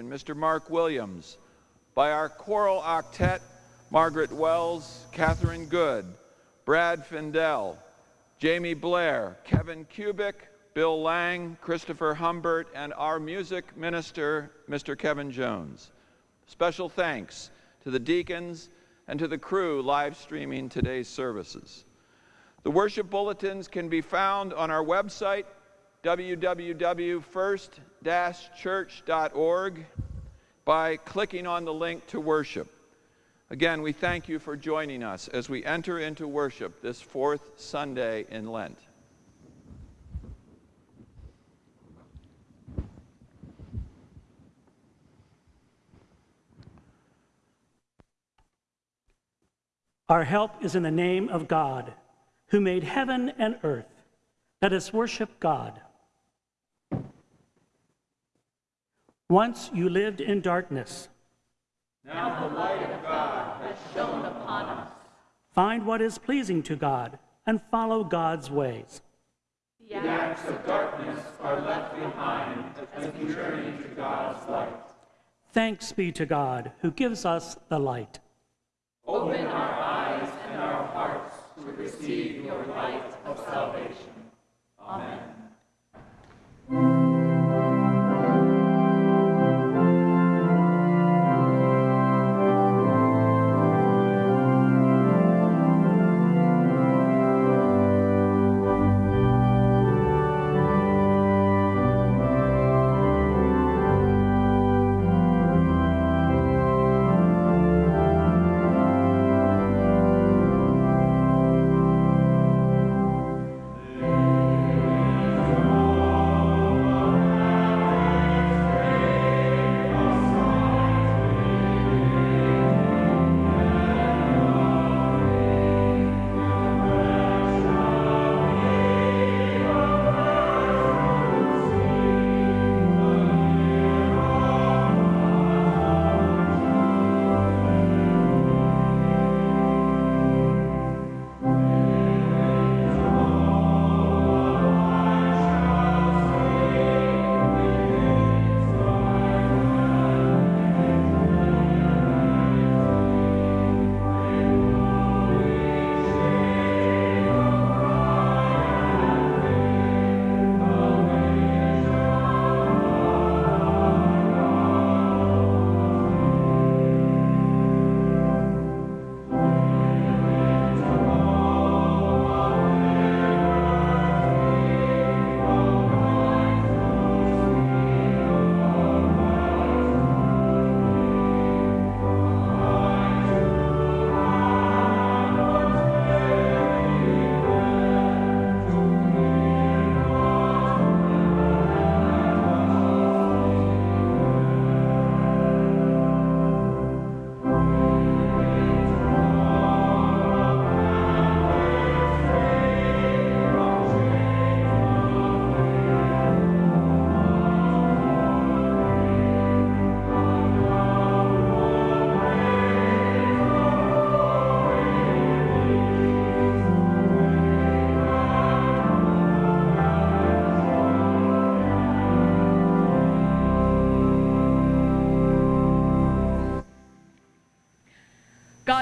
Mr. Mark Williams, by our choral octet, Margaret Wells, Catherine Good, Brad Findell, Jamie Blair, Kevin Kubik, Bill Lang, Christopher Humbert, and our music minister, Mr. Kevin Jones. Special thanks to the deacons and to the crew live streaming today's services. The worship bulletins can be found on our website, www.first-church.org by clicking on the link to worship. Again, we thank you for joining us as we enter into worship this fourth Sunday in Lent. Our help is in the name of God, who made heaven and earth. Let us worship God. Once you lived in darkness. Now the light of God has shone upon us. Find what is pleasing to God and follow God's ways. The acts of darkness are left behind as we journey to God's light. Thanks be to God who gives us the light. Open our eyes and our hearts to receive your light of salvation. Amen.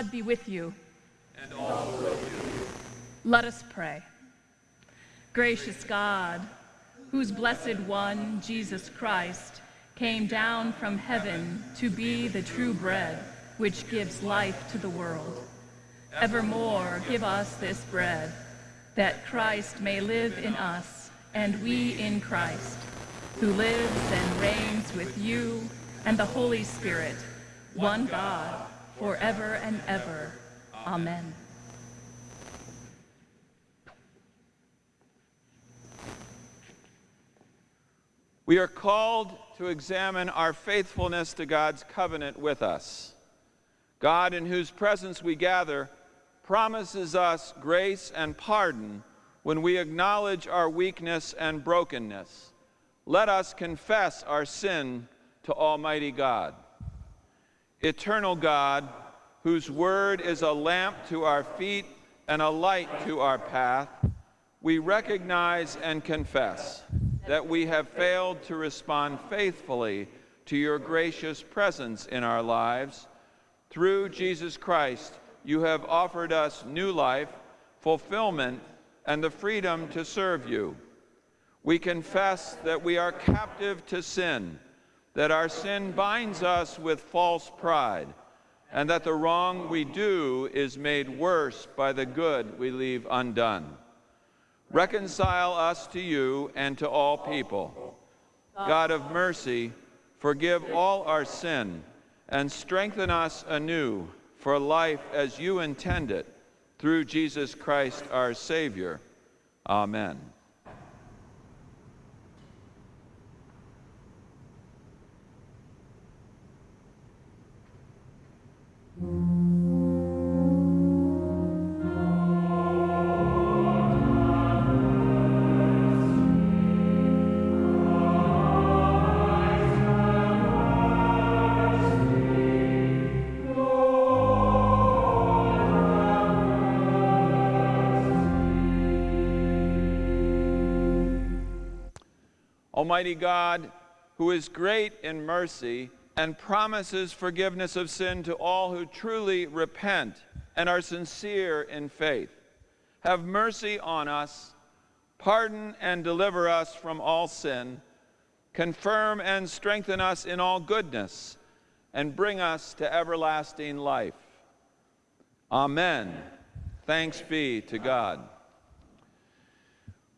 God be with you. And also with you. Let us pray. Gracious God, whose blessed one, Jesus Christ, came down from heaven to be the true bread which gives life to the world. Evermore give us this bread, that Christ may live in us, and we in Christ, who lives and reigns with you and the Holy Spirit, one God, forever and ever. Amen. We are called to examine our faithfulness to God's covenant with us. God, in whose presence we gather, promises us grace and pardon when we acknowledge our weakness and brokenness. Let us confess our sin to Almighty God. Eternal God, whose word is a lamp to our feet and a light to our path, we recognize and confess that we have failed to respond faithfully to your gracious presence in our lives. Through Jesus Christ, you have offered us new life, fulfillment, and the freedom to serve you. We confess that we are captive to sin, that our sin binds us with false pride, and that the wrong we do is made worse by the good we leave undone. Reconcile us to you and to all people. God of mercy, forgive all our sin and strengthen us anew for life as you intend it through Jesus Christ our Savior. Amen. Almighty God, who is great in mercy and promises forgiveness of sin to all who truly repent and are sincere in faith, have mercy on us, pardon and deliver us from all sin, confirm and strengthen us in all goodness, and bring us to everlasting life. Amen. Thanks be to God.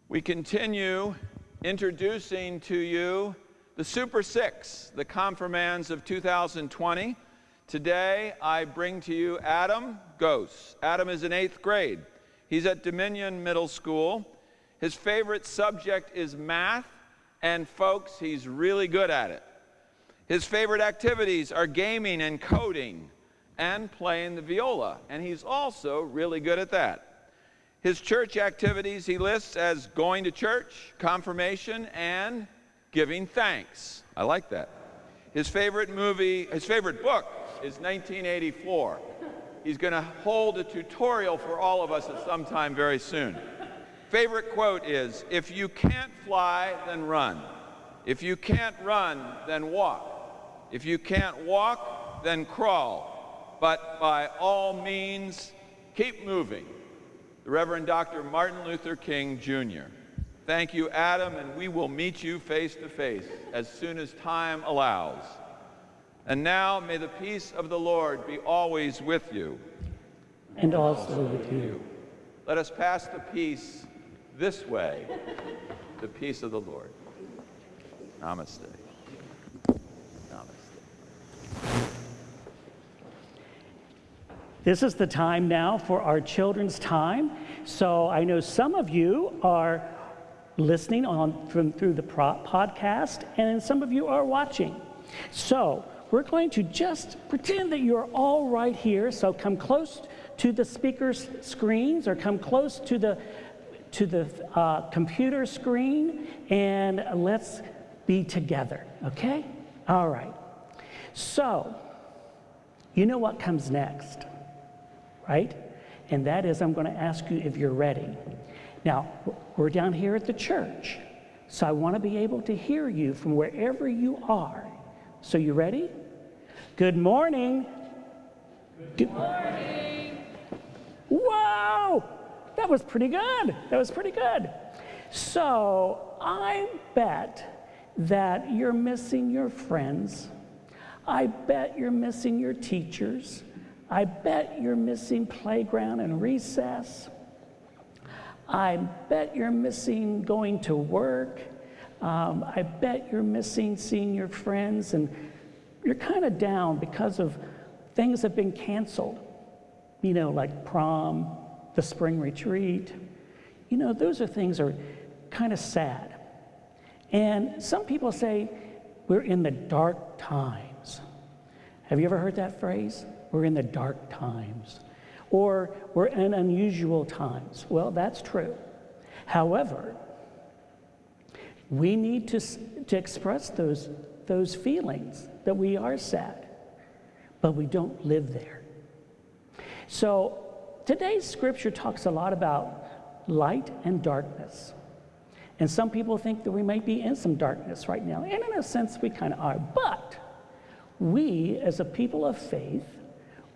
We continue introducing to you the Super Six, the confirmands of 2020. Today, I bring to you Adam Gose. Adam is in eighth grade. He's at Dominion Middle School. His favorite subject is math, and folks, he's really good at it. His favorite activities are gaming and coding and playing the viola, and he's also really good at that. His church activities he lists as going to church, confirmation, and giving thanks. I like that. His favorite movie, his favorite book is 1984. He's going to hold a tutorial for all of us at some time very soon. Favorite quote is If you can't fly, then run. If you can't run, then walk. If you can't walk, then crawl. But by all means, keep moving the Reverend Dr. Martin Luther King Jr. Thank you, Adam, and we will meet you face to face as soon as time allows. And now may the peace of the Lord be always with you. And also with you. Let us pass the peace this way, the peace of the Lord. Namaste. Namaste. This is the time now for our children's time. So I know some of you are listening on from, through the podcast, and some of you are watching. So we're going to just pretend that you're all right here. So come close to the speaker's screens or come close to the to the uh, computer screen and let's be together, okay? All right. So, you know what comes next? right? And that is, I'm going to ask you if you're ready. Now, we're down here at the church, so I want to be able to hear you from wherever you are. So, you ready? Good morning. Good morning. Whoa! That was pretty good. That was pretty good. So, I bet that you're missing your friends. I bet you're missing your teachers. I bet you're missing playground and recess. I bet you're missing going to work. Um, I bet you're missing seeing your friends, and you're kind of down because of things have been canceled. You know, like prom, the spring retreat. You know, those are things are kind of sad. And some people say we're in the dark times. Have you ever heard that phrase? We're in the dark times. Or we're in unusual times. Well, that's true. However, we need to, to express those, those feelings that we are sad, but we don't live there. So today's scripture talks a lot about light and darkness. And some people think that we might be in some darkness right now. And in a sense, we kind of are. But we, as a people of faith,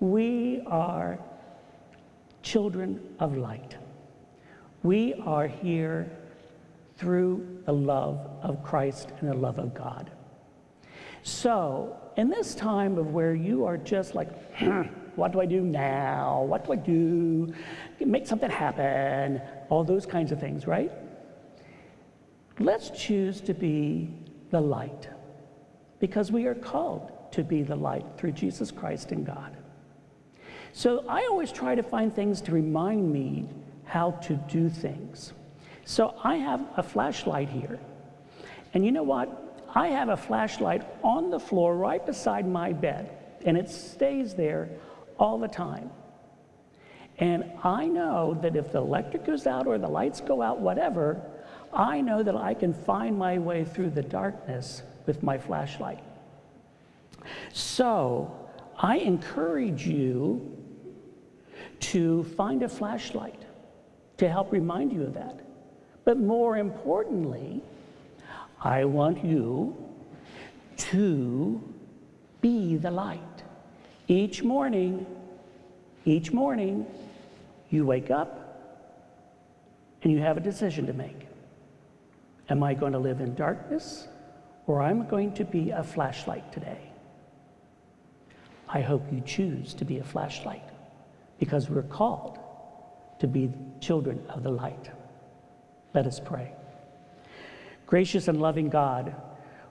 we are children of light. We are here through the love of Christ and the love of God. So, in this time of where you are just like, what do I do now? What do I do? Make something happen, all those kinds of things, right? Let's choose to be the light because we are called to be the light through Jesus Christ and God. So I always try to find things to remind me how to do things. So I have a flashlight here. And you know what? I have a flashlight on the floor right beside my bed, and it stays there all the time. And I know that if the electric goes out or the lights go out, whatever, I know that I can find my way through the darkness with my flashlight. So I encourage you to find a flashlight to help remind you of that. But more importantly, I want you to be the light. Each morning, each morning, you wake up and you have a decision to make. Am I going to live in darkness or am I'm going to be a flashlight today? I hope you choose to be a flashlight because we're called to be children of the light. Let us pray. Gracious and loving God,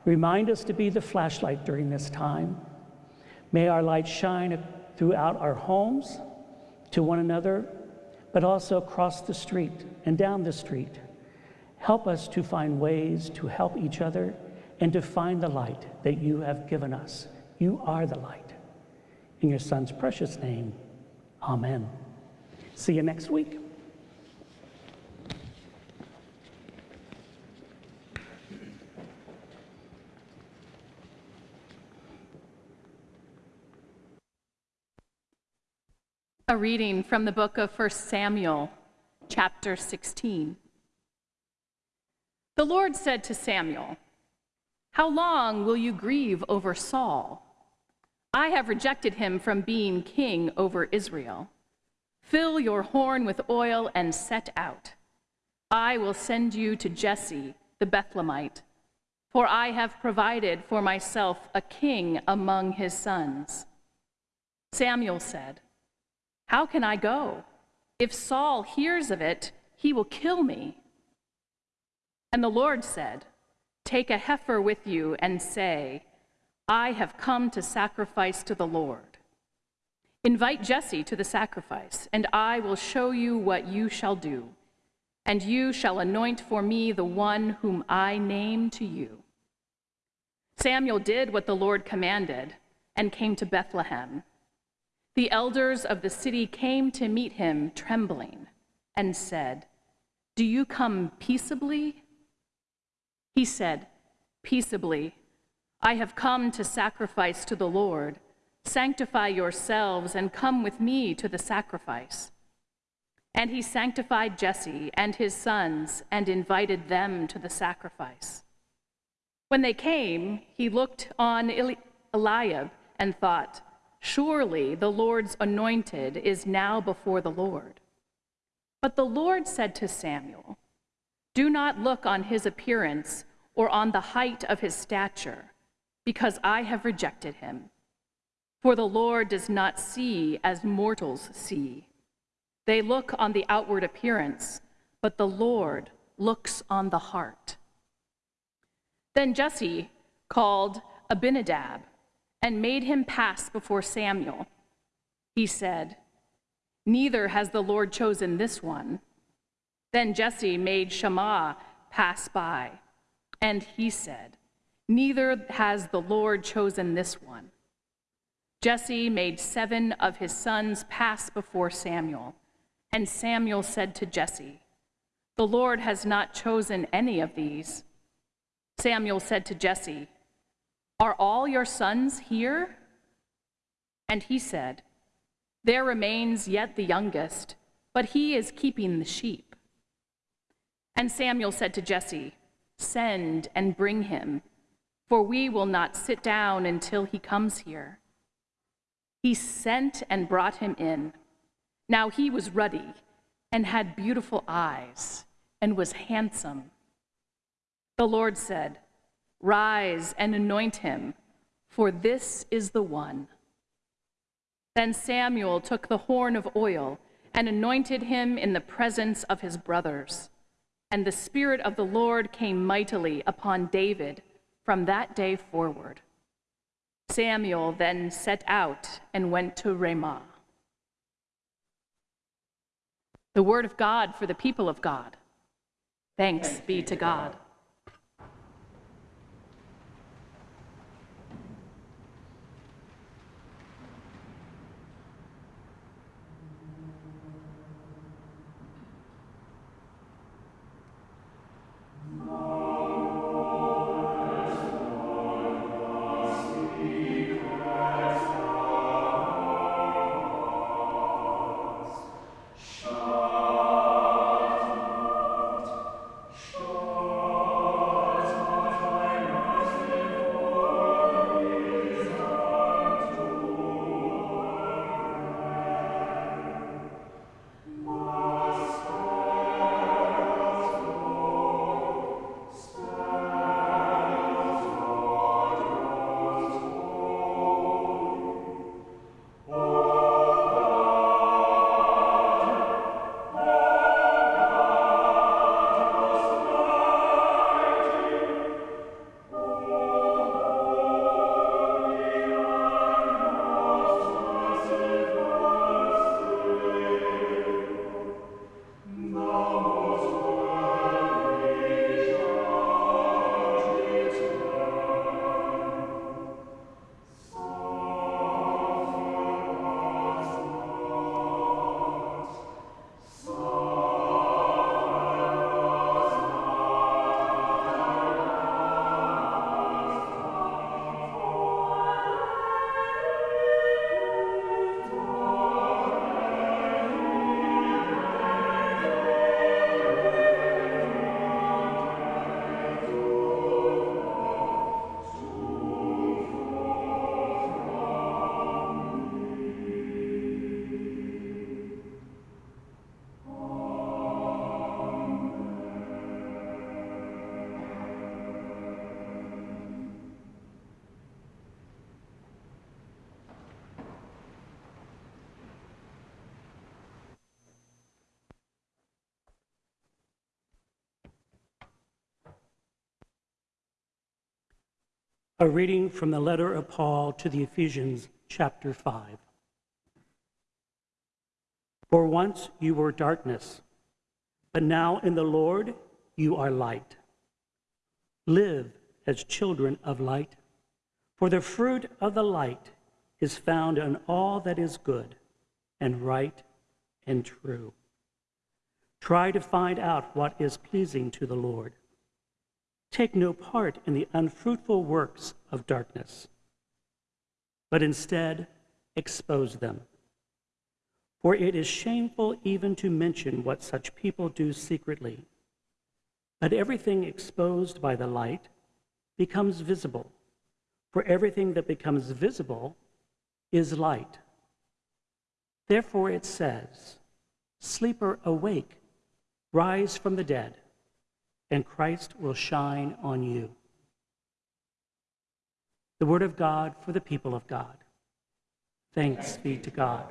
remind us to be the flashlight during this time. May our light shine throughout our homes, to one another, but also across the street and down the street. Help us to find ways to help each other and to find the light that you have given us. You are the light. In your Son's precious name, amen. See you next week. A reading from the book of 1 Samuel, chapter 16. The Lord said to Samuel, How long will you grieve over Saul? I have rejected him from being king over Israel. Fill your horn with oil and set out. I will send you to Jesse the Bethlehemite, for I have provided for myself a king among his sons. Samuel said, how can I go? If Saul hears of it, he will kill me. And the Lord said, Take a heifer with you and say, I have come to sacrifice to the Lord. Invite Jesse to the sacrifice, and I will show you what you shall do. And you shall anoint for me the one whom I name to you. Samuel did what the Lord commanded and came to Bethlehem. The elders of the city came to meet him trembling and said, Do you come peaceably? He said, Peaceably. I have come to sacrifice to the Lord. Sanctify yourselves and come with me to the sacrifice. And he sanctified Jesse and his sons and invited them to the sacrifice. When they came, he looked on Eliab and thought, Surely the Lord's anointed is now before the Lord. But the Lord said to Samuel, Do not look on his appearance or on the height of his stature, because I have rejected him. For the Lord does not see as mortals see. They look on the outward appearance, but the Lord looks on the heart. Then Jesse called Abinadab and made him pass before Samuel. He said, Neither has the Lord chosen this one. Then Jesse made Shammah pass by, and he said, Neither has the Lord chosen this one. Jesse made seven of his sons pass before Samuel, and Samuel said to Jesse, The Lord has not chosen any of these. Samuel said to Jesse, are all your sons here? And he said, There remains yet the youngest, but he is keeping the sheep. And Samuel said to Jesse, Send and bring him. For we will not sit down until he comes here. He sent and brought him in. Now he was ruddy and had beautiful eyes and was handsome. The Lord said, Rise and anoint him, for this is the one. Then Samuel took the horn of oil and anointed him in the presence of his brothers. And the Spirit of the Lord came mightily upon David from that day forward. Samuel then set out and went to Ramah. The word of God for the people of God. Thanks be to God. A reading from the letter of Paul to the Ephesians, chapter 5. For once you were darkness, but now in the Lord you are light. Live as children of light, for the fruit of the light is found in all that is good and right and true. Try to find out what is pleasing to the Lord. Take no part in the unfruitful works of darkness, but instead expose them. For it is shameful even to mention what such people do secretly. But everything exposed by the light becomes visible, for everything that becomes visible is light. Therefore it says, Sleeper, awake, rise from the dead and Christ will shine on you. The word of God for the people of God. Thanks be to God.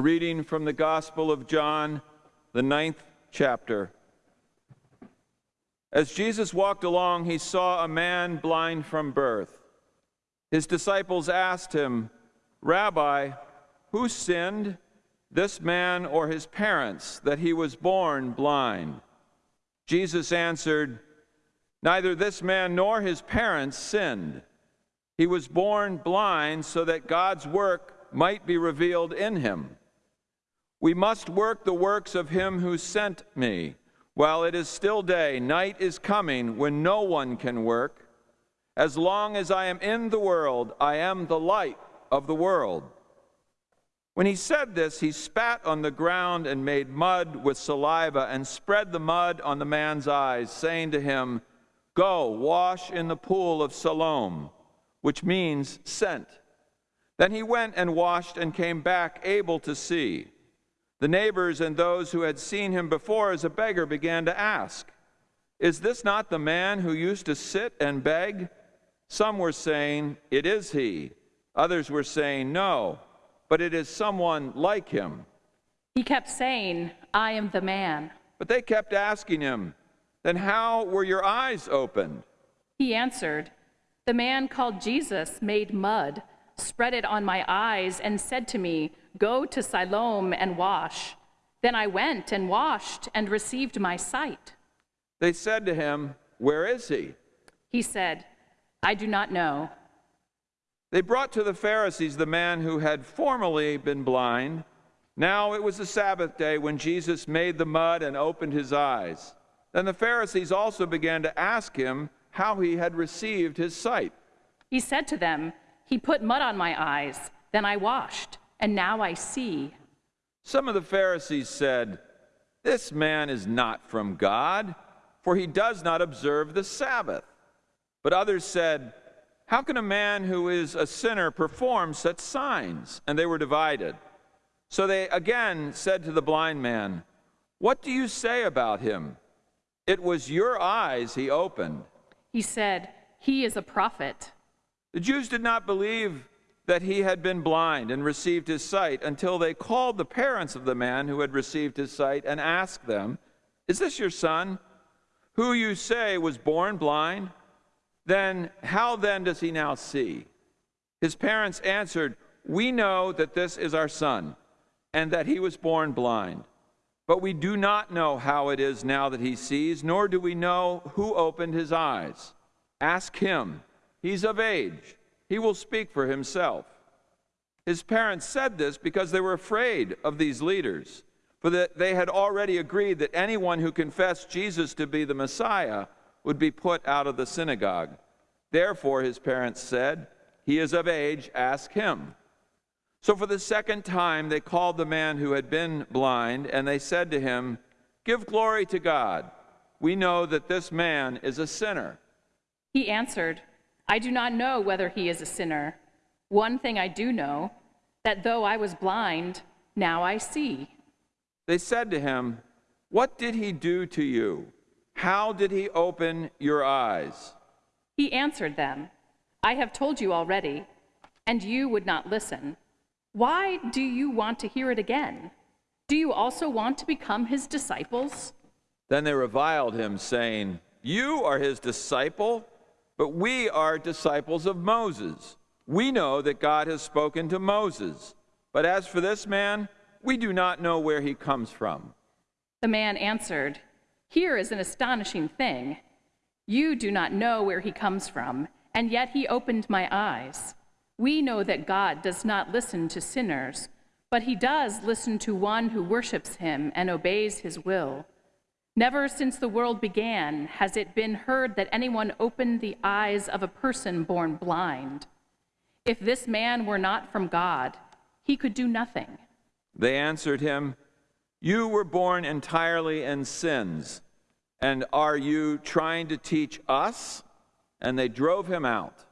A reading from the Gospel of John, the ninth chapter. As Jesus walked along, he saw a man blind from birth. His disciples asked him, Rabbi, who sinned, this man or his parents, that he was born blind? Jesus answered, Neither this man nor his parents sinned. He was born blind so that God's work might be revealed in him. We must work the works of him who sent me. While it is still day, night is coming when no one can work. As long as I am in the world, I am the light of the world. When he said this, he spat on the ground and made mud with saliva and spread the mud on the man's eyes, saying to him, Go, wash in the pool of Siloam, which means sent. Then he went and washed and came back able to see. The neighbors and those who had seen him before as a beggar began to ask, Is this not the man who used to sit and beg? Some were saying, It is he. Others were saying, No, but it is someone like him. He kept saying, I am the man. But they kept asking him, Then how were your eyes opened? He answered, The man called Jesus made mud spread it on my eyes, and said to me, Go to Siloam and wash. Then I went and washed and received my sight. They said to him, Where is he? He said, I do not know. They brought to the Pharisees the man who had formerly been blind. Now it was the Sabbath day when Jesus made the mud and opened his eyes. Then the Pharisees also began to ask him how he had received his sight. He said to them, he put mud on my eyes, then I washed, and now I see. Some of the Pharisees said, This man is not from God, for he does not observe the Sabbath. But others said, How can a man who is a sinner perform such signs? And they were divided. So they again said to the blind man, What do you say about him? It was your eyes he opened. He said, He is a prophet. The Jews did not believe that he had been blind and received his sight until they called the parents of the man who had received his sight and asked them, Is this your son, who you say was born blind? Then how then does he now see? His parents answered, We know that this is our son, and that he was born blind. But we do not know how it is now that he sees, nor do we know who opened his eyes. Ask him. He's of age. He will speak for himself. His parents said this because they were afraid of these leaders, for that they had already agreed that anyone who confessed Jesus to be the Messiah would be put out of the synagogue. Therefore, his parents said, He is of age, ask him. So for the second time, they called the man who had been blind, and they said to him, Give glory to God. We know that this man is a sinner. He answered, I do not know whether he is a sinner. One thing I do know, that though I was blind, now I see. They said to him, What did he do to you? How did he open your eyes? He answered them, I have told you already, and you would not listen. Why do you want to hear it again? Do you also want to become his disciples? Then they reviled him, saying, You are his disciple? But we are disciples of Moses. We know that God has spoken to Moses. But as for this man, we do not know where he comes from. The man answered, Here is an astonishing thing. You do not know where he comes from, and yet he opened my eyes. We know that God does not listen to sinners, but he does listen to one who worships him and obeys his will. Never since the world began has it been heard that anyone opened the eyes of a person born blind. If this man were not from God, he could do nothing. They answered him, You were born entirely in sins, and are you trying to teach us? And they drove him out.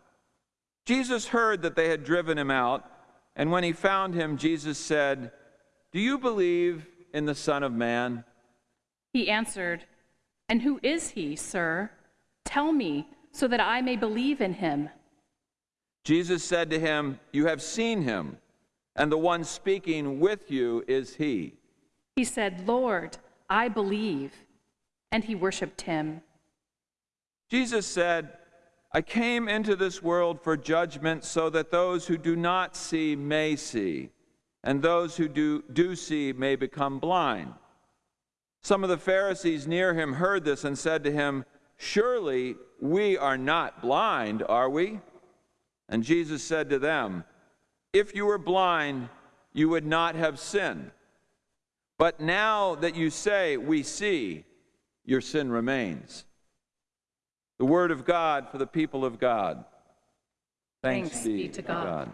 Jesus heard that they had driven him out, and when he found him, Jesus said, Do you believe in the Son of Man? He answered, And who is he, sir? Tell me, so that I may believe in him. Jesus said to him, You have seen him, and the one speaking with you is he. He said, Lord, I believe. And he worshiped him. Jesus said, I came into this world for judgment so that those who do not see may see, and those who do, do see may become blind. Some of the Pharisees near him heard this and said to him, Surely we are not blind, are we? And Jesus said to them, If you were blind, you would not have sinned. But now that you say, We see, your sin remains. The word of God for the people of God. Thanks, Thanks be, to God. God.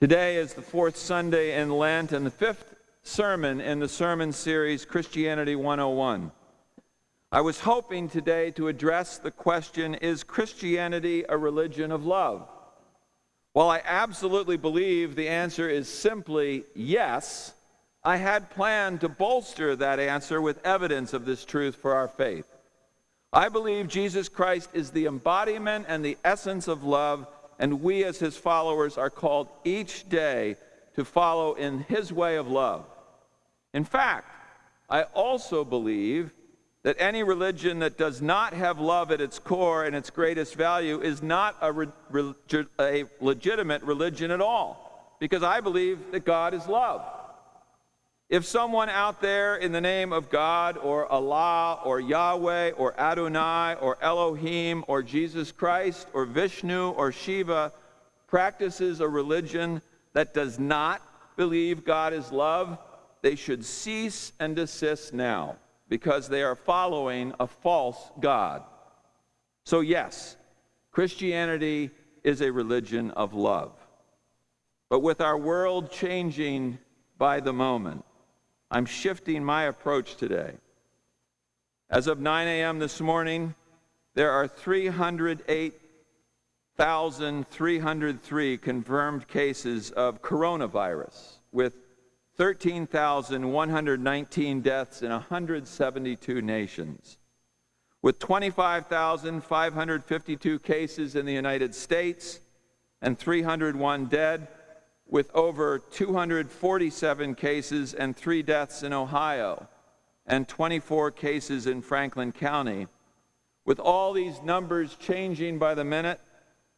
Today is the fourth Sunday in Lent and the fifth sermon in the sermon series Christianity 101. I was hoping today to address the question Is Christianity a religion of love? While I absolutely believe the answer is simply yes, I had planned to bolster that answer with evidence of this truth for our faith. I believe Jesus Christ is the embodiment and the essence of love, and we as his followers are called each day to follow in his way of love. In fact, I also believe that any religion that does not have love at its core and its greatest value is not a, re- a legitimate religion at all, because I believe that God is love. If someone out there in the name of God or Allah or Yahweh or Adonai or Elohim or Jesus Christ or Vishnu or Shiva practices a religion that does not believe God is love, they should cease and desist now because they are following a false God. So, yes, Christianity is a religion of love. But with our world changing by the moment, I'm shifting my approach today. As of 9 a.m. this morning, there are 308,303 confirmed cases of coronavirus, with 13,119 deaths in 172 nations. With 25,552 cases in the United States and 301 dead, with over 247 cases and three deaths in Ohio and 24 cases in Franklin County. With all these numbers changing by the minute,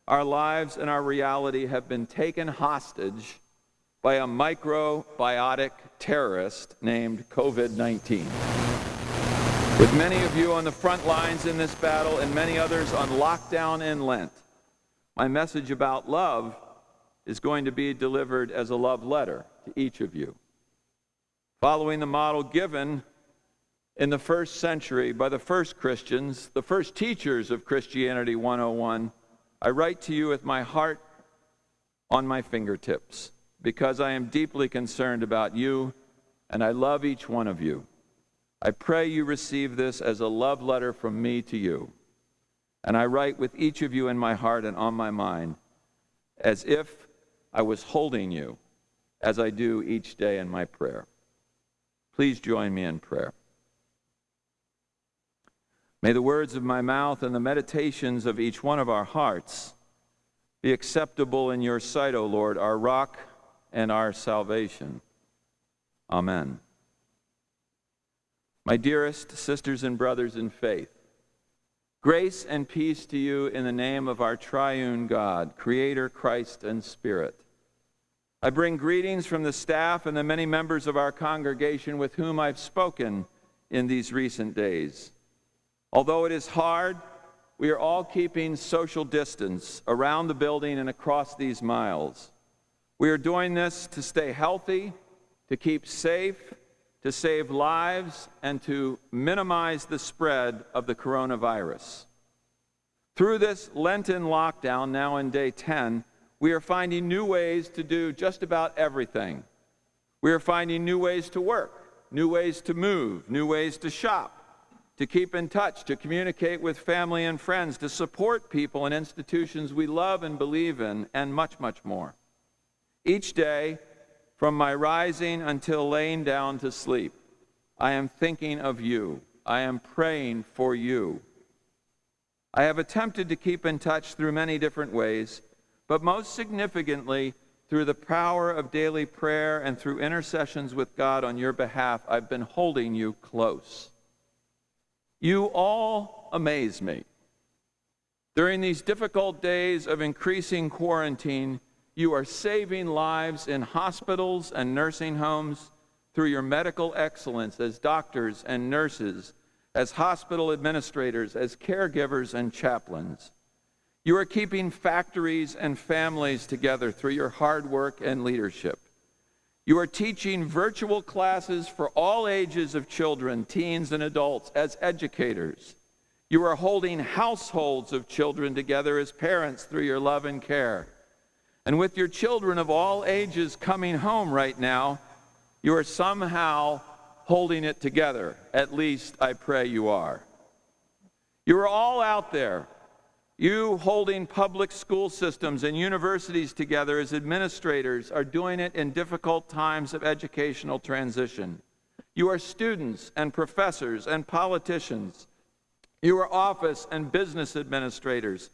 our lives and our reality have been taken hostage by a microbiotic terrorist named COVID 19. With many of you on the front lines in this battle and many others on lockdown in Lent, my message about love is going to be delivered as a love letter to each of you. Following the model given in the first century by the first Christians, the first teachers of Christianity 101, I write to you with my heart on my fingertips because I am deeply concerned about you and I love each one of you. I pray you receive this as a love letter from me to you. And I write with each of you in my heart and on my mind as if I was holding you as I do each day in my prayer. Please join me in prayer. May the words of my mouth and the meditations of each one of our hearts be acceptable in your sight, O Lord, our rock and our salvation. Amen. My dearest sisters and brothers in faith, grace and peace to you in the name of our triune God, Creator, Christ, and Spirit. I bring greetings from the staff and the many members of our congregation with whom I've spoken in these recent days. Although it is hard, we are all keeping social distance around the building and across these miles. We are doing this to stay healthy, to keep safe, to save lives, and to minimize the spread of the coronavirus. Through this Lenten lockdown, now in day 10, we are finding new ways to do just about everything. We are finding new ways to work, new ways to move, new ways to shop, to keep in touch, to communicate with family and friends, to support people and institutions we love and believe in, and much, much more. Each day, from my rising until laying down to sleep, I am thinking of you. I am praying for you. I have attempted to keep in touch through many different ways, but most significantly, through the power of daily prayer and through intercessions with God on your behalf, I've been holding you close. You all amaze me. During these difficult days of increasing quarantine, you are saving lives in hospitals and nursing homes through your medical excellence as doctors and nurses, as hospital administrators, as caregivers and chaplains. You are keeping factories and families together through your hard work and leadership. You are teaching virtual classes for all ages of children, teens, and adults as educators. You are holding households of children together as parents through your love and care. And with your children of all ages coming home right now, you are somehow holding it together. At least I pray you are. You are all out there. You holding public school systems and universities together as administrators are doing it in difficult times of educational transition. You are students and professors and politicians. You are office and business administrators,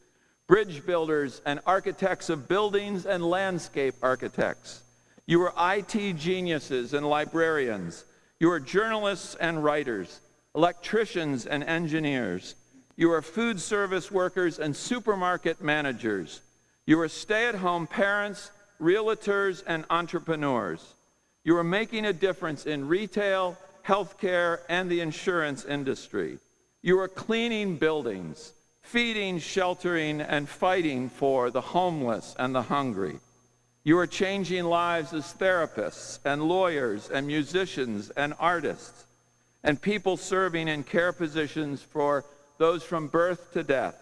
bridge builders and architects of buildings and landscape architects. You are IT geniuses and librarians. You are journalists and writers, electricians and engineers. You are food service workers and supermarket managers. You are stay at home parents, realtors, and entrepreneurs. You are making a difference in retail, healthcare, and the insurance industry. You are cleaning buildings, feeding, sheltering, and fighting for the homeless and the hungry. You are changing lives as therapists and lawyers and musicians and artists and people serving in care positions for those from birth to death.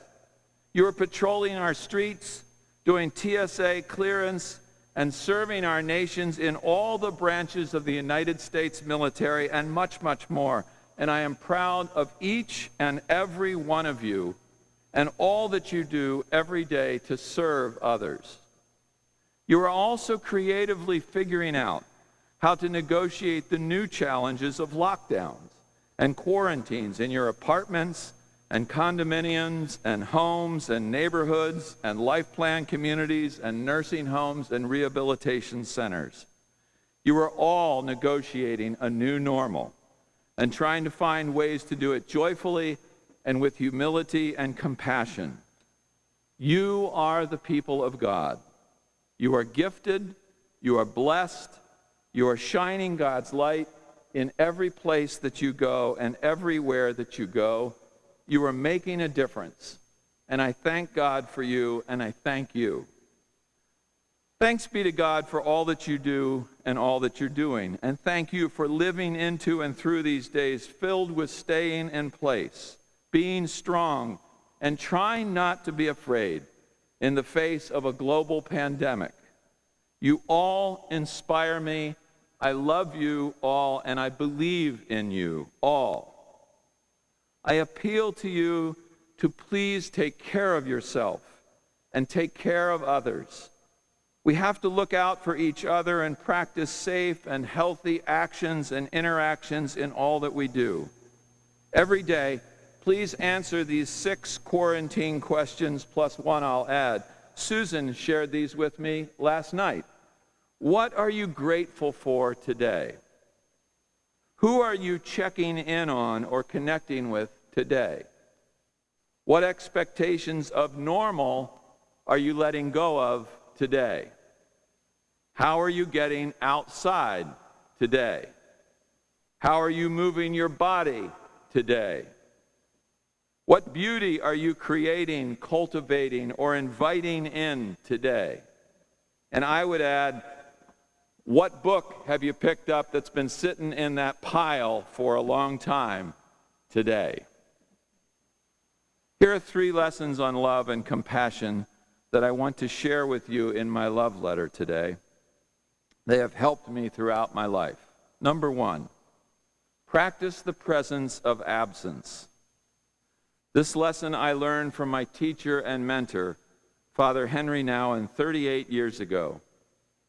You are patrolling our streets, doing TSA clearance, and serving our nations in all the branches of the United States military and much, much more. And I am proud of each and every one of you and all that you do every day to serve others. You are also creatively figuring out how to negotiate the new challenges of lockdowns and quarantines in your apartments and condominiums and homes and neighborhoods and life plan communities and nursing homes and rehabilitation centers. You are all negotiating a new normal and trying to find ways to do it joyfully and with humility and compassion. You are the people of God. You are gifted, you are blessed, you are shining God's light in every place that you go and everywhere that you go. You are making a difference. And I thank God for you, and I thank you. Thanks be to God for all that you do and all that you're doing. And thank you for living into and through these days filled with staying in place, being strong, and trying not to be afraid in the face of a global pandemic. You all inspire me. I love you all, and I believe in you all. I appeal to you to please take care of yourself and take care of others. We have to look out for each other and practice safe and healthy actions and interactions in all that we do. Every day, Please answer these six quarantine questions plus one I'll add. Susan shared these with me last night. What are you grateful for today? Who are you checking in on or connecting with today? What expectations of normal are you letting go of today? How are you getting outside today? How are you moving your body today? What beauty are you creating, cultivating, or inviting in today? And I would add, what book have you picked up that's been sitting in that pile for a long time today? Here are three lessons on love and compassion that I want to share with you in my love letter today. They have helped me throughout my life. Number one, practice the presence of absence. This lesson I learned from my teacher and mentor, Father Henri Nouwen, 38 years ago.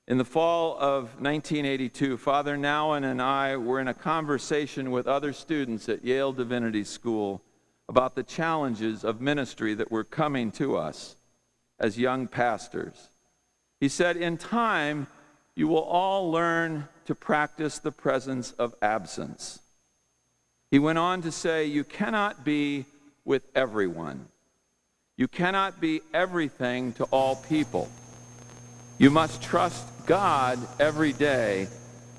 In the fall of 1982, Father Nouwen and I were in a conversation with other students at Yale Divinity School about the challenges of ministry that were coming to us as young pastors. He said, In time, you will all learn to practice the presence of absence. He went on to say, You cannot be with everyone. You cannot be everything to all people. You must trust God every day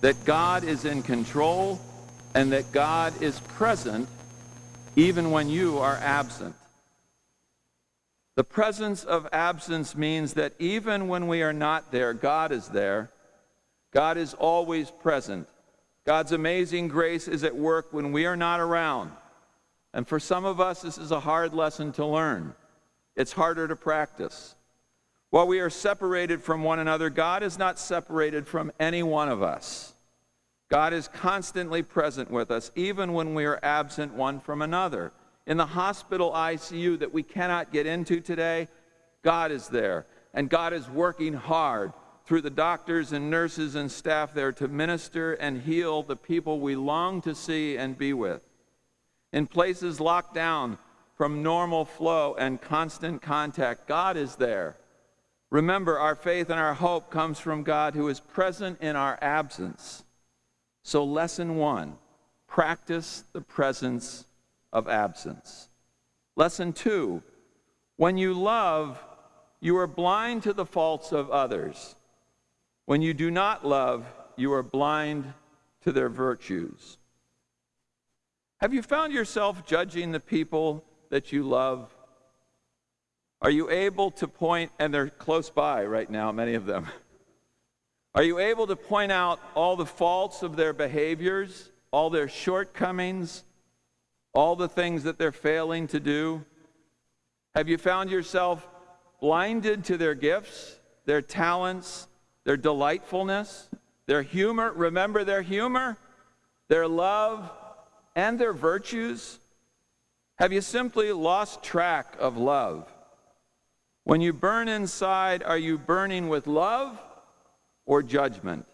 that God is in control and that God is present even when you are absent. The presence of absence means that even when we are not there, God is there. God is always present. God's amazing grace is at work when we are not around. And for some of us, this is a hard lesson to learn. It's harder to practice. While we are separated from one another, God is not separated from any one of us. God is constantly present with us, even when we are absent one from another. In the hospital ICU that we cannot get into today, God is there. And God is working hard through the doctors and nurses and staff there to minister and heal the people we long to see and be with. In places locked down from normal flow and constant contact, God is there. Remember, our faith and our hope comes from God who is present in our absence. So, lesson one practice the presence of absence. Lesson two when you love, you are blind to the faults of others. When you do not love, you are blind to their virtues. Have you found yourself judging the people that you love? Are you able to point, and they're close by right now, many of them. Are you able to point out all the faults of their behaviors, all their shortcomings, all the things that they're failing to do? Have you found yourself blinded to their gifts, their talents, their delightfulness, their humor? Remember their humor, their love, and their virtues? Have you simply lost track of love? When you burn inside, are you burning with love or judgment?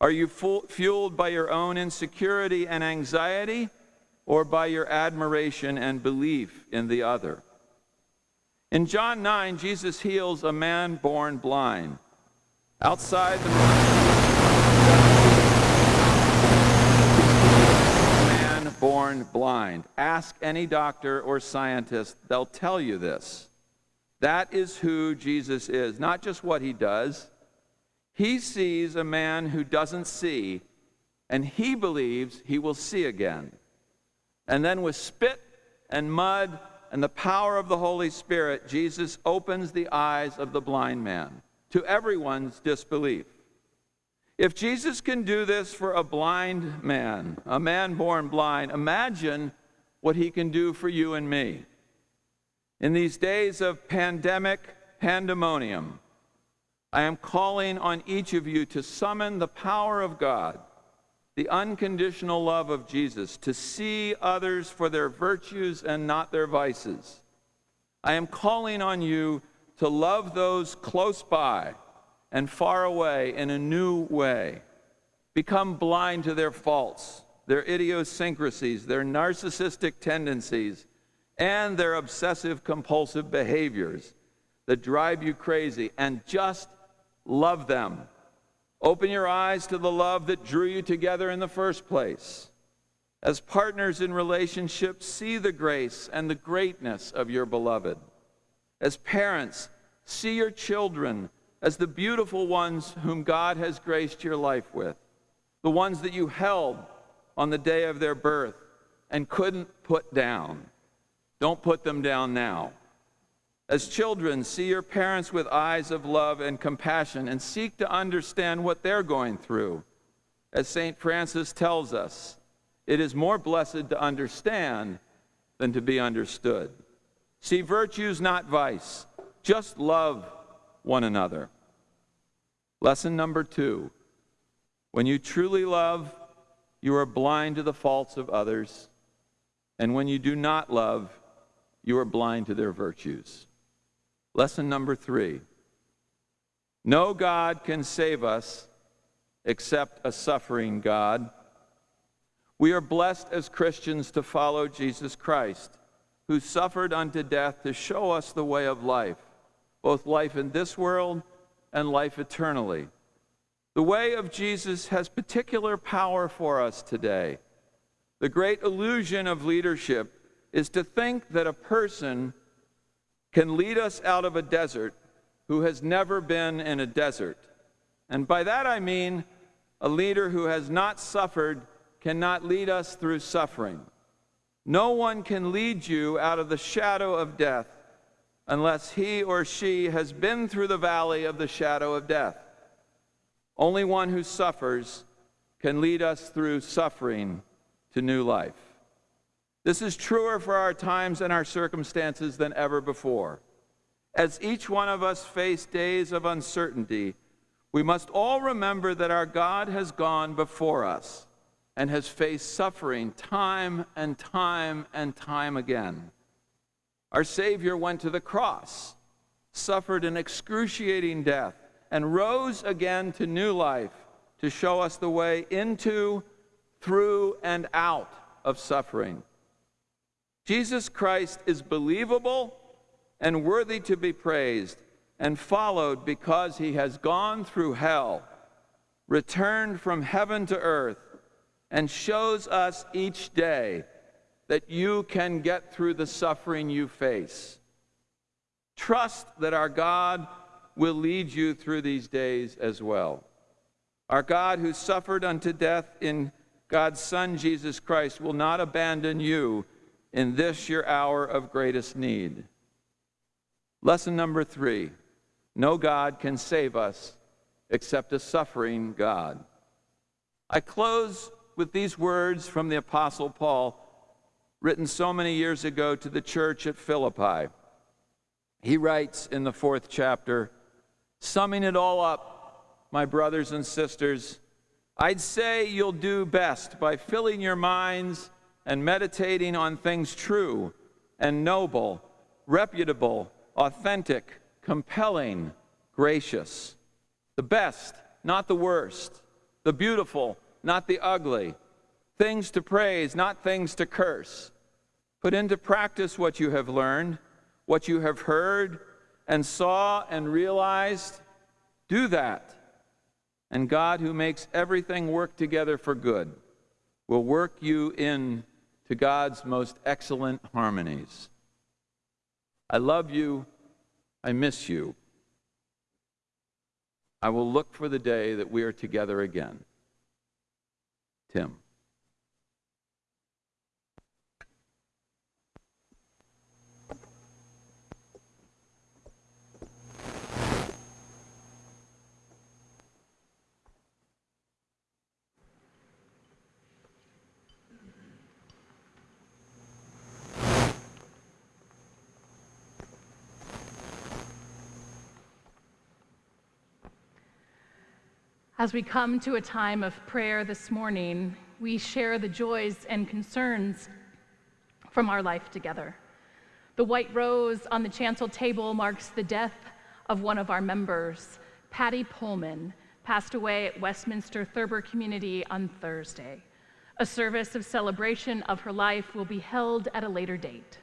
Are you fueled by your own insecurity and anxiety or by your admiration and belief in the other? In John 9, Jesus heals a man born blind. Outside the man born blind. Ask any doctor or scientist, they'll tell you this. That is who Jesus is, not just what he does, he sees a man who doesn't see, and he believes he will see again. And then, with spit and mud and the power of the Holy Spirit, Jesus opens the eyes of the blind man to everyone's disbelief. If Jesus can do this for a blind man, a man born blind, imagine what he can do for you and me. In these days of pandemic pandemonium, I am calling on each of you to summon the power of God, the unconditional love of Jesus, to see others for their virtues and not their vices. I am calling on you to love those close by and far away in a new way. Become blind to their faults, their idiosyncrasies, their narcissistic tendencies, and their obsessive compulsive behaviors that drive you crazy, and just love them. Open your eyes to the love that drew you together in the first place. As partners in relationships, see the grace and the greatness of your beloved. As parents, see your children as the beautiful ones whom God has graced your life with, the ones that you held on the day of their birth and couldn't put down. Don't put them down now. As children, see your parents with eyes of love and compassion and seek to understand what they're going through. As St. Francis tells us, it is more blessed to understand than to be understood. See virtues, not vice. Just love one another. Lesson number two when you truly love, you are blind to the faults of others. And when you do not love, you are blind to their virtues. Lesson number three no God can save us except a suffering God. We are blessed as Christians to follow Jesus Christ, who suffered unto death to show us the way of life, both life in this world and life eternally. The way of Jesus has particular power for us today. The great illusion of leadership is to think that a person can lead us out of a desert who has never been in a desert. And by that I mean a leader who has not suffered cannot lead us through suffering. No one can lead you out of the shadow of death unless he or she has been through the valley of the shadow of death. Only one who suffers can lead us through suffering to new life. This is truer for our times and our circumstances than ever before. As each one of us face days of uncertainty, we must all remember that our God has gone before us and has faced suffering time and time and time again. Our Savior went to the cross, suffered an excruciating death, and rose again to new life to show us the way into, through, and out of suffering. Jesus Christ is believable and worthy to be praised and followed because he has gone through hell, returned from heaven to earth, and shows us each day that you can get through the suffering you face. Trust that our God will lead you through these days as well. Our God, who suffered unto death in God's Son, Jesus Christ, will not abandon you in this your hour of greatest need. Lesson number three no God can save us except a suffering God. I close with these words from the Apostle Paul, written so many years ago to the church at Philippi. He writes in the fourth chapter, summing it all up, my brothers and sisters, I'd say you'll do best by filling your minds and meditating on things true and noble, reputable, authentic, compelling, gracious. The best, not the worst. The beautiful, not the ugly. Things to praise, not things to curse. Put into practice what you have learned, what you have heard, and saw and realized. Do that. And God, who makes everything work together for good, will work you in to God's most excellent harmonies. I love you. I miss you. I will look for the day that we are together again. Tim. As we come to a time of prayer this morning, we share the joys and concerns from our life together. The white rose on the chancel table marks the death of one of our members, Patty Pullman, passed away at Westminster Thurber Community on Thursday. A service of celebration of her life will be held at a later date.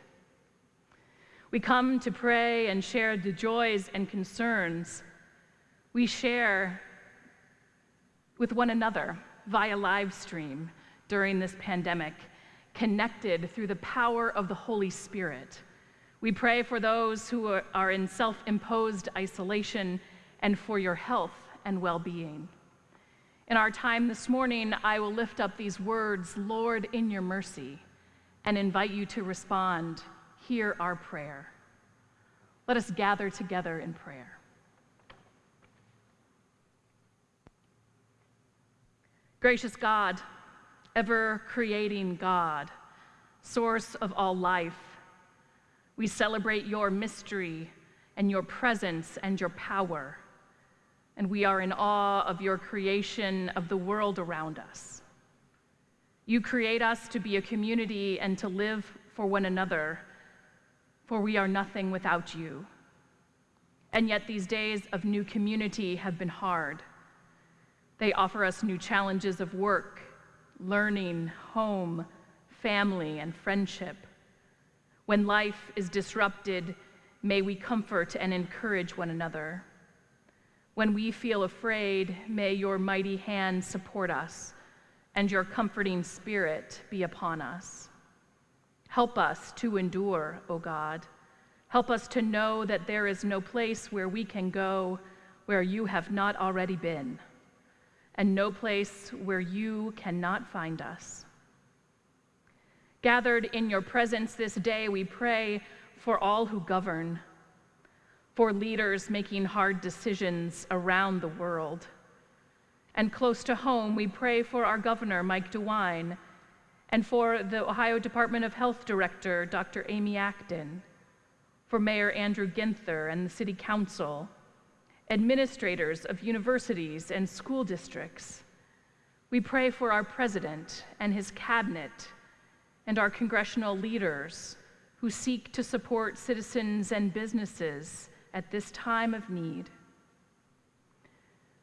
We come to pray and share the joys and concerns. We share with one another via live stream during this pandemic, connected through the power of the Holy Spirit. We pray for those who are in self imposed isolation and for your health and well being. In our time this morning, I will lift up these words, Lord, in your mercy, and invite you to respond, Hear our prayer. Let us gather together in prayer. Gracious God, ever creating God, source of all life, we celebrate your mystery and your presence and your power, and we are in awe of your creation of the world around us. You create us to be a community and to live for one another, for we are nothing without you. And yet, these days of new community have been hard. They offer us new challenges of work, learning, home, family, and friendship. When life is disrupted, may we comfort and encourage one another. When we feel afraid, may your mighty hand support us and your comforting spirit be upon us. Help us to endure, O God. Help us to know that there is no place where we can go where you have not already been, and no place where you cannot find us. Gathered in your presence this day, we pray for all who govern, for leaders making hard decisions around the world. And close to home, we pray for our governor, Mike DeWine, and for the Ohio Department of Health Director, Dr. Amy Acton, for Mayor Andrew Ginther and the City Council, administrators of universities and school districts. We pray for our president and his cabinet and our congressional leaders who seek to support citizens and businesses at this time of need.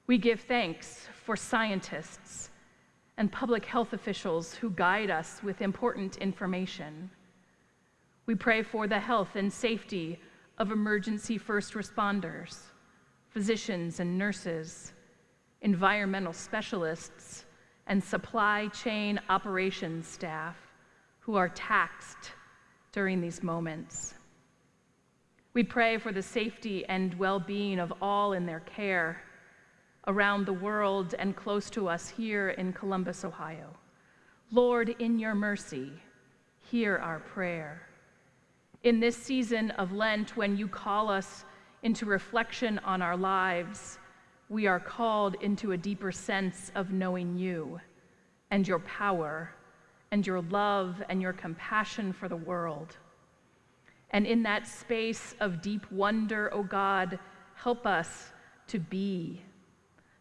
We give thanks for scientists and public health officials who guide us with important information. We pray for the health and safety of emergency first responders, physicians and nurses, environmental specialists, and supply chain operations staff who are taxed during these moments. We pray for the safety and well being of all in their care around the world and close to us here in Columbus, Ohio. Lord, in your mercy, hear our prayer. In this season of Lent, when you call us into reflection on our lives, we are called into a deeper sense of knowing you and your power and your love and your compassion for the world. And in that space of deep wonder, O oh God, help us to be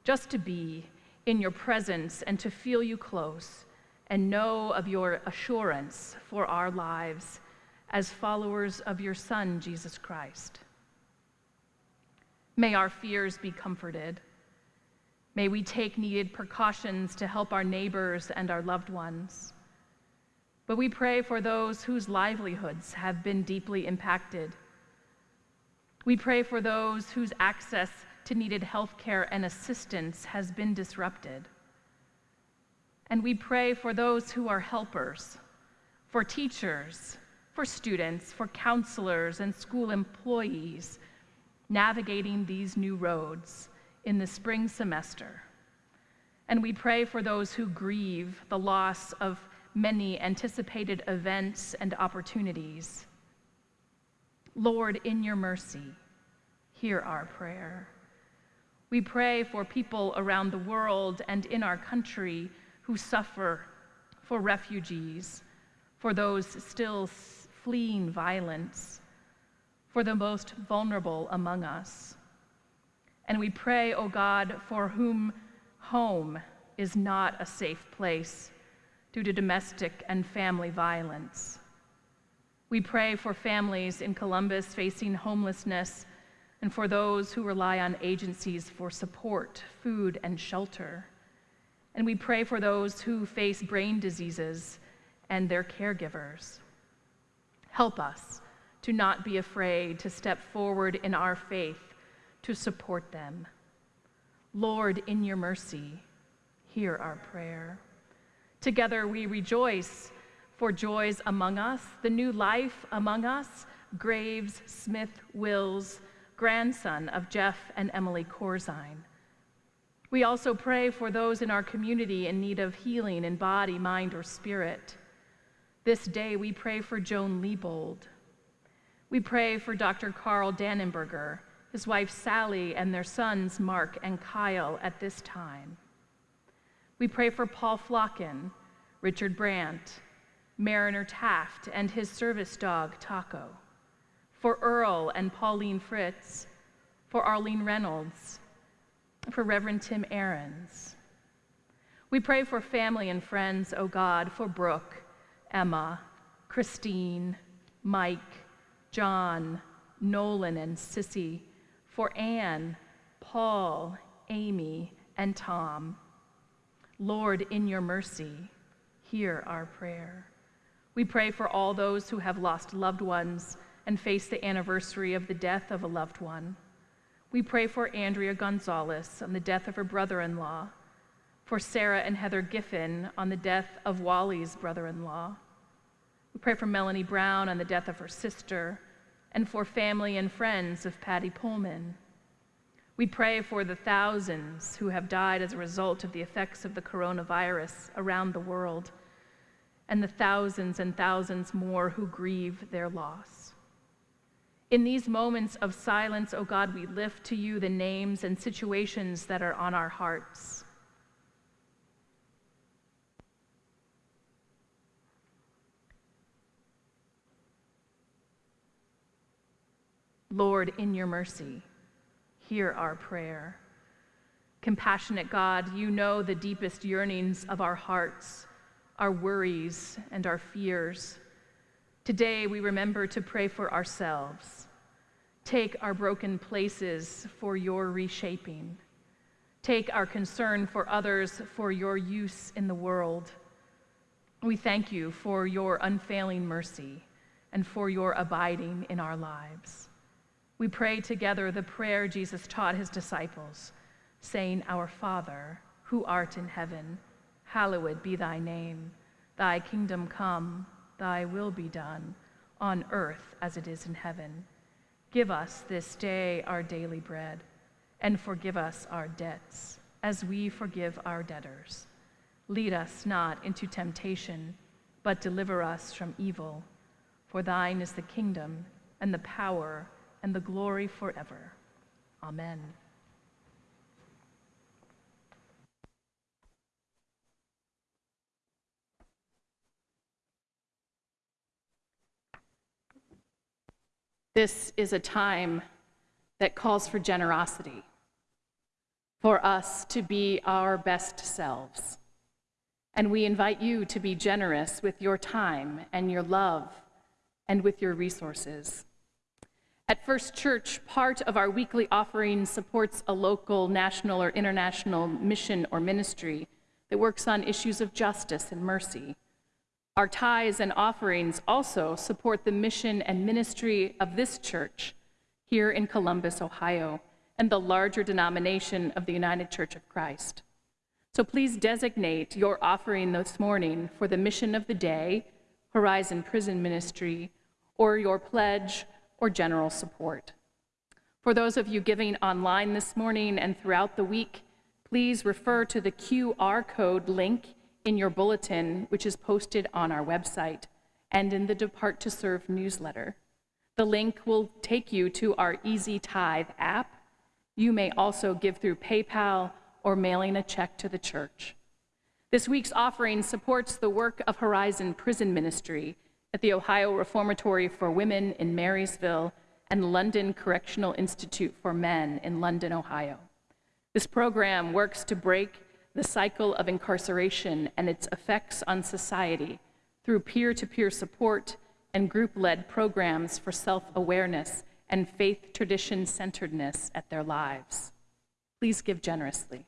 just to be in your presence and to feel you close and know of your assurance for our lives as followers of your Son, Jesus Christ. May our fears be comforted. May we take needed precautions to help our neighbors and our loved ones. But we pray for those whose livelihoods have been deeply impacted. We pray for those whose access to needed health care and assistance has been disrupted. And we pray for those who are helpers, for teachers, for students, for counselors, and school employees navigating these new roads in the spring semester. And we pray for those who grieve the loss of many anticipated events and opportunities. Lord, in your mercy, hear our prayer. We pray for people around the world and in our country who suffer, for refugees, for those still fleeing violence, for the most vulnerable among us. And we pray, O oh God, for whom home is not a safe place due to domestic and family violence. We pray for families in Columbus facing homelessness and for those who rely on agencies for support, food, and shelter. And we pray for those who face brain diseases and their caregivers. Help us to not be afraid to step forward in our faith to support them. Lord, in your mercy, hear our prayer. Together we rejoice for joys among us, the new life among us, Graves, Smith, Wills, grandson of Jeff and Emily Corzine. We also pray for those in our community in need of healing in body, mind, or spirit. This day we pray for Joan Liebold. We pray for Dr. Carl Dannenberger, his wife Sally, and their sons Mark and Kyle at this time. We pray for Paul Flocken, Richard Brandt, Mariner Taft, and his service dog Taco for Earl and Pauline Fritz, for Arlene Reynolds, for Reverend Tim Aarons. We pray for family and friends, O oh God, for Brooke, Emma, Christine, Mike, John, Nolan, and Sissy, for Anne, Paul, Amy, and Tom. Lord, in your mercy, hear our prayer. We pray for all those who have lost loved ones and face the anniversary of the death of a loved one. We pray for Andrea Gonzalez on the death of her brother in law, for Sarah and Heather Giffen on the death of Wally's brother in law. We pray for Melanie Brown on the death of her sister, and for family and friends of Patty Pullman. We pray for the thousands who have died as a result of the effects of the coronavirus around the world, and the thousands and thousands more who grieve their loss. In these moments of silence, O oh God, we lift to you the names and situations that are on our hearts. Lord, in your mercy, hear our prayer. Compassionate God, you know the deepest yearnings of our hearts, our worries, and our fears. Today, we remember to pray for ourselves. Take our broken places for your reshaping. Take our concern for others for your use in the world. We thank you for your unfailing mercy and for your abiding in our lives we pray together the prayer Jesus taught his disciples, saying, Our Father, who art in heaven, hallowed be thy name. Thy kingdom come, thy will be done, on earth as it is in heaven. Give us this day our daily bread, and forgive us our debts, as we forgive our debtors. Lead us not into temptation, but deliver us from evil. For thine is the kingdom, and the power, and the glory forever. Amen. This is a time that calls for generosity, for us to be our best selves. And we invite you to be generous with your time and your love and with your resources. At First Church, part of our weekly offering supports a local, national, or international mission or ministry that works on issues of justice and mercy. Our tithes and offerings also support the mission and ministry of this church here in Columbus, Ohio, and the larger denomination of the United Church of Christ. So please designate your offering this morning for the mission of the day, Horizon Prison Ministry, or your pledge or general support. For those of you giving online this morning and throughout the week, please refer to the QR code link in your bulletin, which is posted on our website and in the Depart to Serve newsletter. The link will take you to our Easy Tithe app. You may also give through PayPal or mailing a check to the church. This week's offering supports the work of Horizon Prison Ministry at the Ohio Reformatory for Women in Marysville and London Correctional Institute for Men in London, Ohio. This program works to break the cycle of incarceration and its effects on society through peer to peer support and group led programs for self awareness and faith tradition centeredness at their lives. Please give generously.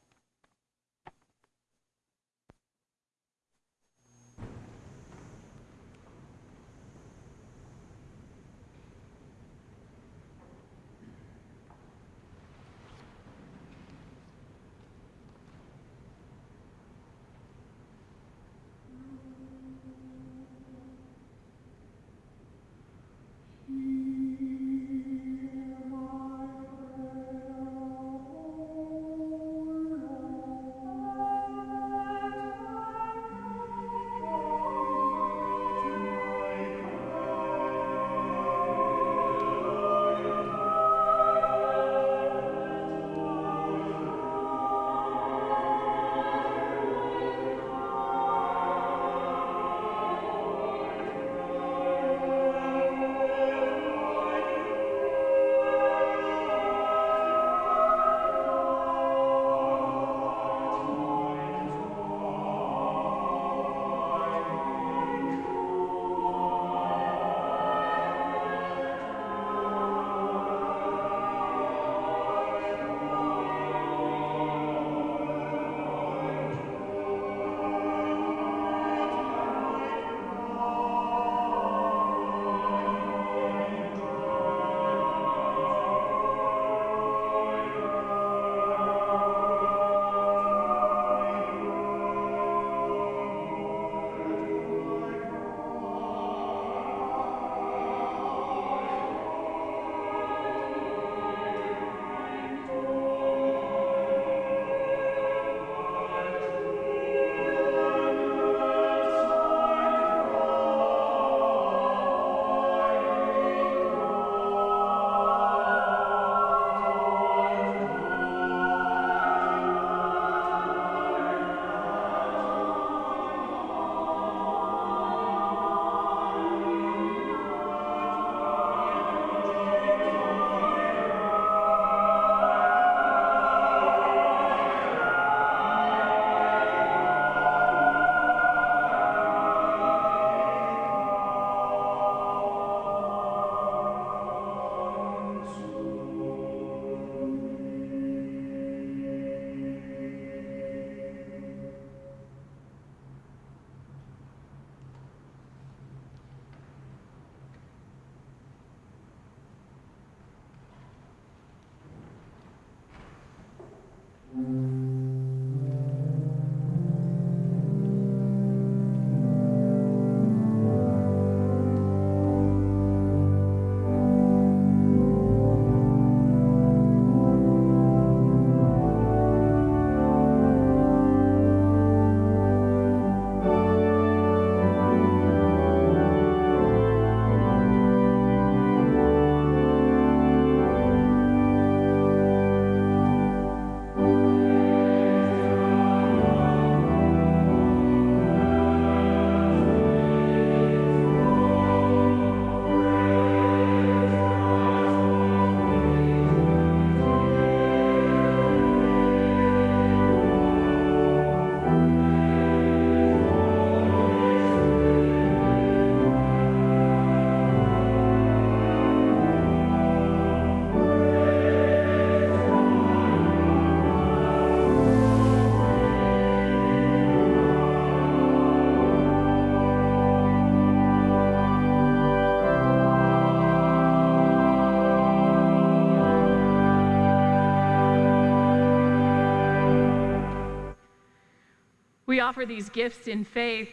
Offer these gifts in faith,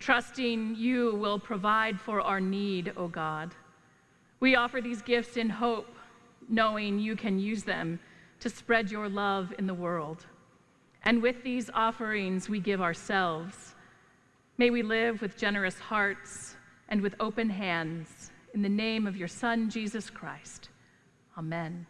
trusting you will provide for our need, O God. We offer these gifts in hope, knowing you can use them to spread your love in the world. And with these offerings, we give ourselves. May we live with generous hearts and with open hands. In the name of your Son, Jesus Christ. Amen.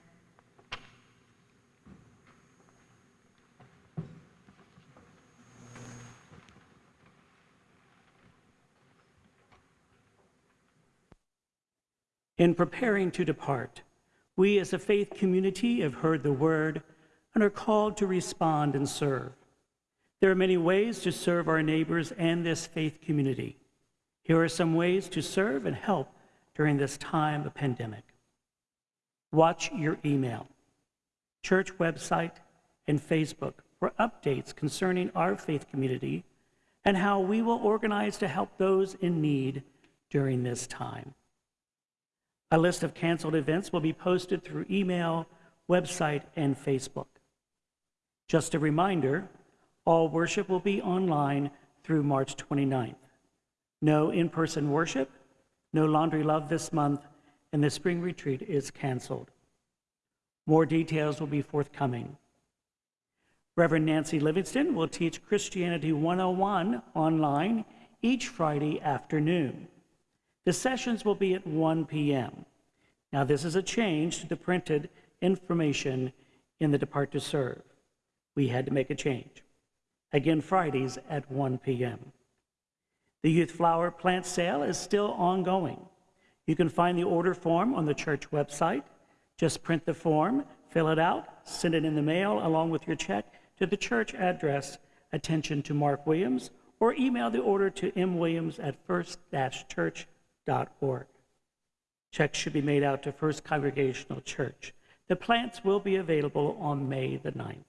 In preparing to depart, we as a faith community have heard the word and are called to respond and serve. There are many ways to serve our neighbors and this faith community. Here are some ways to serve and help during this time of pandemic. Watch your email, church website, and Facebook for updates concerning our faith community and how we will organize to help those in need during this time. A list of canceled events will be posted through email, website, and Facebook. Just a reminder, all worship will be online through March 29th. No in-person worship, no laundry love this month, and the spring retreat is canceled. More details will be forthcoming. Reverend Nancy Livingston will teach Christianity 101 online each Friday afternoon. The sessions will be at 1 p.m. Now, this is a change to the printed information in the Depart to Serve. We had to make a change. Again, Fridays at 1 p.m. The Youth Flower Plant Sale is still ongoing. You can find the order form on the church website. Just print the form, fill it out, send it in the mail along with your check to the church address, attention to Mark Williams, or email the order to mwilliams at first-church.com org. Checks should be made out to First Congregational Church. The plants will be available on May the 9th.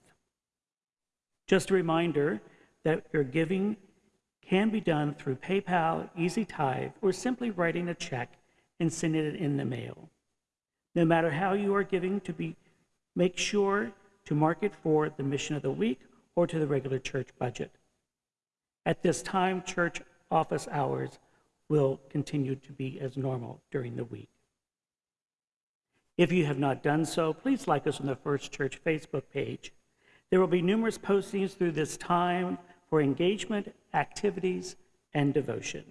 Just a reminder that your giving can be done through PayPal, Easy Tithe, or simply writing a check and sending it in the mail. No matter how you are giving, to be make sure to mark it for the mission of the week or to the regular church budget. At this time, church office hours will continue to be as normal during the week. If you have not done so, please like us on the First Church Facebook page. There will be numerous postings through this time for engagement, activities, and devotion.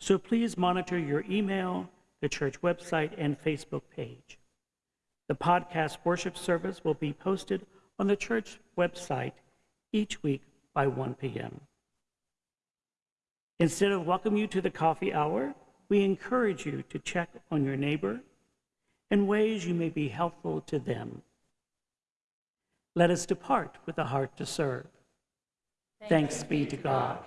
So please monitor your email, the church website, and Facebook page. The podcast worship service will be posted on the church website each week by 1 p.m. Instead of welcome you to the coffee hour, we encourage you to check on your neighbor in ways you may be helpful to them. Let us depart with a heart to serve. Thanks, Thanks be to God.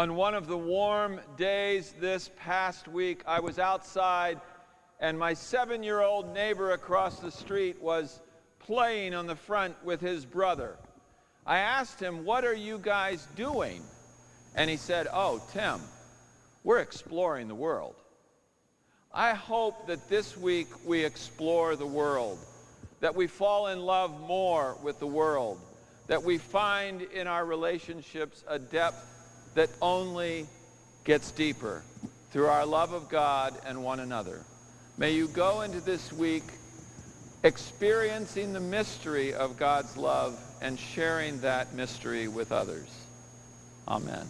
On one of the warm days this past week, I was outside and my seven year old neighbor across the street was playing on the front with his brother. I asked him, What are you guys doing? And he said, Oh, Tim, we're exploring the world. I hope that this week we explore the world, that we fall in love more with the world, that we find in our relationships a depth that only gets deeper through our love of God and one another. May you go into this week experiencing the mystery of God's love and sharing that mystery with others. Amen.